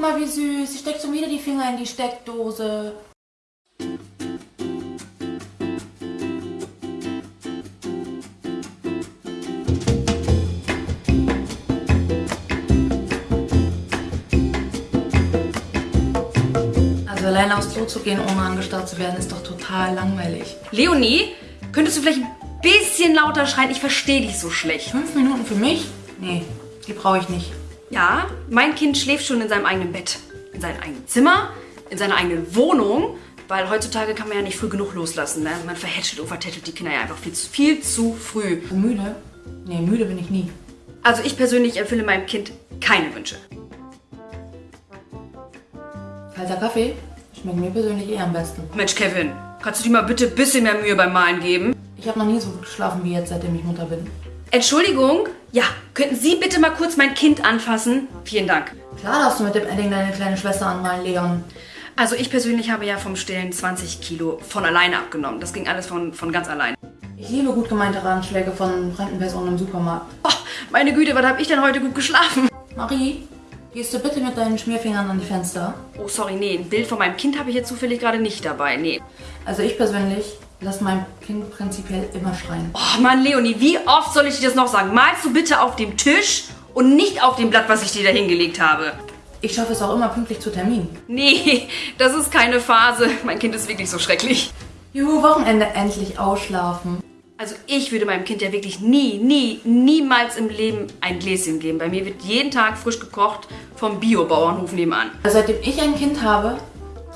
Guck mal, wie süß. Sie steckt schon wieder die Finger in die Steckdose. Also alleine aufs Klo zu gehen, ohne angestarrt zu werden, ist doch total langweilig. Leonie, könntest du vielleicht ein bisschen lauter schreien? Ich verstehe dich so schlecht. Fünf Minuten für mich? Nee, die brauche ich nicht. Ja, mein Kind schläft schon in seinem eigenen Bett, in seinem eigenen Zimmer, in seiner eigenen Wohnung, weil heutzutage kann man ja nicht früh genug loslassen. Ne? Man verhätschelt und vertätschelt die Kinder ja einfach viel zu, viel zu früh. Müde? Nee, müde bin ich nie. Also ich persönlich erfülle meinem Kind keine Wünsche. Kalter Kaffee? Schmeckt mir persönlich eher am besten. Mensch, Kevin, kannst du dir mal bitte ein bisschen mehr Mühe beim Malen geben? Ich habe noch nie so gut geschlafen wie jetzt, seitdem ich Mutter bin. Entschuldigung? Ja, könnten Sie bitte mal kurz mein Kind anfassen? Vielen Dank. Klar darfst du mit dem Edding deine kleine Schwester anmalen, Leon. Also ich persönlich habe ja vom Stillen 20 Kilo von alleine abgenommen. Das ging alles von, von ganz allein. Ich liebe gut gemeinte Ratschläge von fremden Personen im Supermarkt. Oh, meine Güte, was habe ich denn heute gut geschlafen? Marie, gehst du bitte mit deinen Schmierfingern an die Fenster? Oh, sorry, nee, ein Bild von meinem Kind habe ich jetzt zufällig gerade nicht dabei. Nee. Also ich persönlich lasse mein Kind prinzipiell immer schreien. Oh Mann, Leonie, wie oft soll ich dir das noch sagen? Malst du bitte auf dem Tisch und nicht auf dem Blatt, was ich dir da hingelegt habe. Ich schaffe es auch immer pünktlich zu Termin. Nee, das ist keine Phase. Mein Kind ist wirklich so schrecklich. Juhu, Wochenende endlich ausschlafen. Also ich würde meinem Kind ja wirklich nie, nie, niemals im Leben ein Gläschen geben. Bei mir wird jeden Tag frisch gekocht vom Biobauernhof nebenan. Seitdem ich ein Kind habe,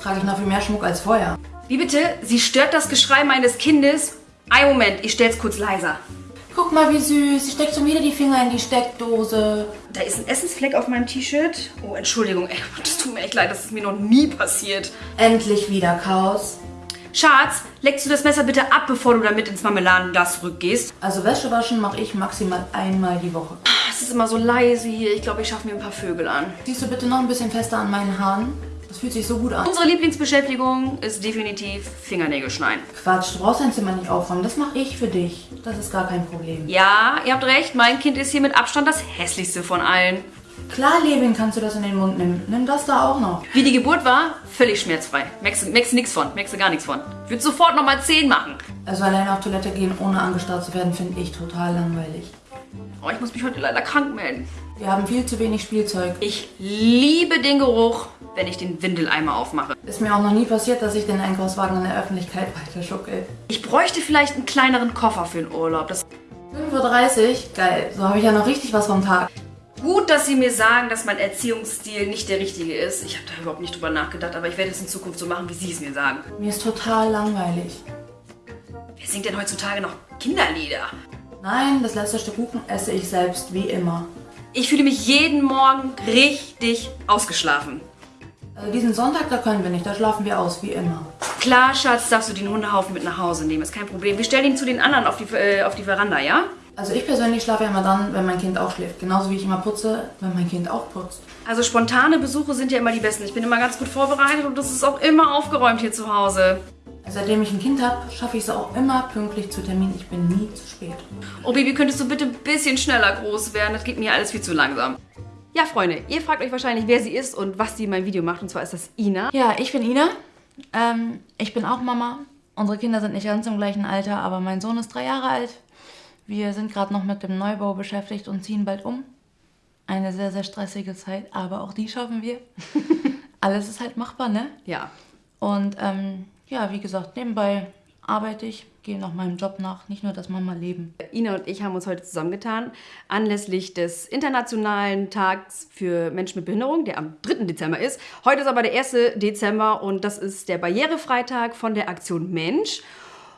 trage ich noch viel mehr Schmuck als vorher. Wie bitte? Sie stört das Geschrei meines Kindes? Ein Moment, ich stell's kurz leiser. Guck mal, wie süß. Sie steckt schon wieder die Finger in die Steckdose. Da ist ein Essensfleck auf meinem T-Shirt. Oh, Entschuldigung, ey, das tut mir echt leid, das ist mir noch nie passiert. Endlich wieder Chaos. Schatz, leckst du das Messer bitte ab, bevor du damit ins Marmeladenglas zurückgehst? Also Wäsche waschen mache ich maximal einmal die Woche. Es ist immer so leise hier. Ich glaube, ich schaffe mir ein paar Vögel an. Siehst du bitte noch ein bisschen fester an meinen Haaren? Das fühlt sich so gut an. Unsere Lieblingsbeschäftigung ist definitiv Fingernägel schneiden. Quatsch, du brauchst dein Zimmer nicht aufräumen. Das mache ich für dich. Das ist gar kein Problem. Ja, ihr habt recht, mein Kind ist hier mit Abstand das hässlichste von allen. Klar, Levin, kannst du das in den Mund nehmen. Nimm das da auch noch. Wie die Geburt war, völlig schmerzfrei. Merkst du nix von, merkst du gar nichts von. Ich würde sofort nochmal 10 machen. Also alleine auf Toilette gehen, ohne angestarrt zu werden, finde ich total langweilig. Oh, ich muss mich heute leider krank melden. Wir haben viel zu wenig Spielzeug. Ich liebe den Geruch, wenn ich den Windeleimer aufmache. Ist mir auch noch nie passiert, dass ich den Einkaufswagen in der Öffentlichkeit weiterschuckel. Ich bräuchte vielleicht einen kleineren Koffer für den Urlaub. Das 5.30 Uhr? Geil. So habe ich ja noch richtig was vom Tag. Gut, dass Sie mir sagen, dass mein Erziehungsstil nicht der richtige ist. Ich habe da überhaupt nicht drüber nachgedacht, aber ich werde es in Zukunft so machen, wie Sie es mir sagen. Mir ist total langweilig. Wer singt denn heutzutage noch Kinderlieder? Nein, das letzte Stück Kuchen esse ich selbst, wie immer. Ich fühle mich jeden Morgen richtig ausgeschlafen. Also diesen Sonntag, da können wir nicht, da schlafen wir aus, wie immer. Klar, Schatz, darfst du den Hundehaufen mit nach Hause nehmen, ist kein Problem. Wir stellen ihn zu den anderen auf die, äh, auf die Veranda, ja? Also ich persönlich schlafe ja immer dann, wenn mein Kind auch schläft. Genauso wie ich immer putze, wenn mein Kind auch putzt. Also spontane Besuche sind ja immer die besten. Ich bin immer ganz gut vorbereitet und das ist auch immer aufgeräumt hier zu Hause. Seitdem ich ein Kind habe, schaffe ich es auch immer pünktlich zu Termin. Ich bin nie zu spät. Oh Baby, könntest du bitte ein bisschen schneller groß werden? Das geht mir alles viel zu langsam. Ja, Freunde, ihr fragt euch wahrscheinlich, wer sie ist und was sie in meinem Video macht. Und zwar ist das Ina. Ja, ich bin Ina. Ähm, ich bin auch Mama. Unsere Kinder sind nicht ganz im gleichen Alter, aber mein Sohn ist drei Jahre alt. Wir sind gerade noch mit dem Neubau beschäftigt und ziehen bald um. Eine sehr, sehr stressige Zeit, aber auch die schaffen wir. Alles ist halt machbar, ne? Ja. Und ähm, ja, wie gesagt, nebenbei arbeite ich, gehe noch meinem Job nach, nicht nur das Mama-Leben. Ina und ich haben uns heute zusammengetan, anlässlich des Internationalen Tags für Menschen mit Behinderung, der am 3. Dezember ist. Heute ist aber der 1. Dezember und das ist der Barrierefreitag von der Aktion Mensch.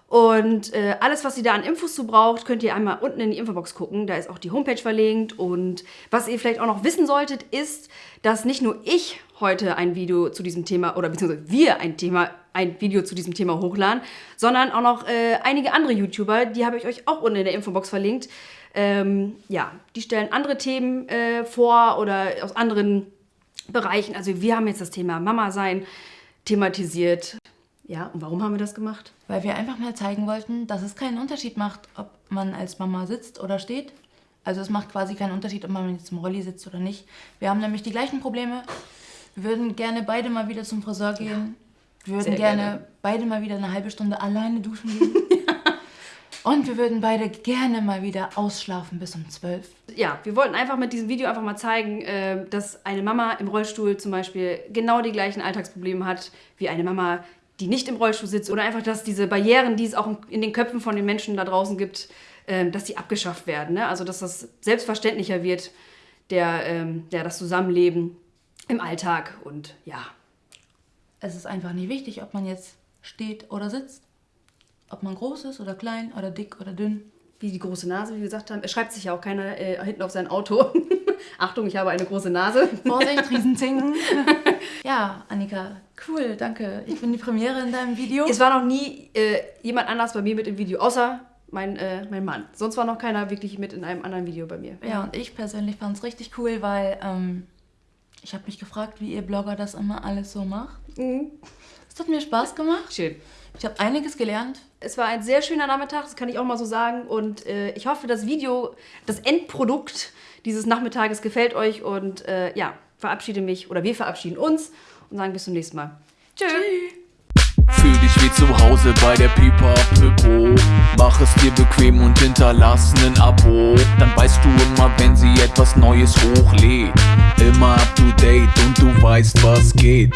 Und äh, alles, was ihr da an Infos zu braucht, könnt ihr einmal unten in die Infobox gucken. Da ist auch die Homepage verlinkt. Und was ihr vielleicht auch noch wissen solltet, ist, dass nicht nur ich heute ein Video zu diesem Thema oder beziehungsweise wir ein Thema, ein Video zu diesem Thema hochladen, sondern auch noch äh, einige andere YouTuber, die habe ich euch auch unten in der Infobox verlinkt. Ähm, ja, die stellen andere Themen äh, vor oder aus anderen Bereichen. Also wir haben jetzt das Thema Mama sein thematisiert. Ja, und warum haben wir das gemacht? Weil wir einfach mal zeigen wollten, dass es keinen Unterschied macht, ob man als Mama sitzt oder steht. Also es macht quasi keinen Unterschied, ob man jetzt im Rolli sitzt oder nicht. Wir haben nämlich die gleichen Probleme würden gerne beide mal wieder zum Friseur gehen. Wir würden gerne, gerne. beide mal wieder eine halbe Stunde alleine duschen gehen. Und wir würden beide gerne mal wieder ausschlafen bis um zwölf. Ja, wir wollten einfach mit diesem Video einfach mal zeigen, äh, dass eine Mama im Rollstuhl zum Beispiel genau die gleichen Alltagsprobleme hat wie eine Mama, die nicht im Rollstuhl sitzt. Oder einfach, dass diese Barrieren, die es auch in den Köpfen von den Menschen da draußen gibt, ähm, dass die abgeschafft werden. Ne? Also, dass das selbstverständlicher wird, der, ähm, das Zusammenleben im Alltag. Und ja, Es ist einfach nicht wichtig, ob man jetzt steht oder sitzt. Ob man groß ist oder klein oder dick oder dünn. wie die große Nase, wie wir gesagt haben. Es schreibt sich ja auch keiner äh, hinten auf sein Auto. Achtung, ich habe eine große Nase. Vorsicht, Riesenzinken. ja, Annika, cool, danke. Ich bin die Premiere in deinem Video. Es war noch nie äh, jemand anders bei mir mit im Video, außer mein, äh, mein Mann. Sonst war noch keiner wirklich mit in einem anderen Video bei mir. Ja, und ich persönlich fand es richtig cool, weil ähm, ich habe mich gefragt, wie ihr Blogger das immer alles so macht. Mhm. Es hat mir Spaß gemacht. Schön. Ich habe einiges gelernt. Es war ein sehr schöner Nachmittag, das kann ich auch mal so sagen. Und äh, ich hoffe, das Video, das Endprodukt dieses Nachmittages gefällt euch. Und äh, ja, verabschiede mich oder wir verabschieden uns und sagen bis zum nächsten Mal. Tschüss. Fühl dich wie zu Hause bei der Pipa Pippo. Mach es dir bequem und hinterlass nen Abo. Dann weißt du immer, wenn sie etwas Neues hochlädt. Immer up to date und du weißt, was geht.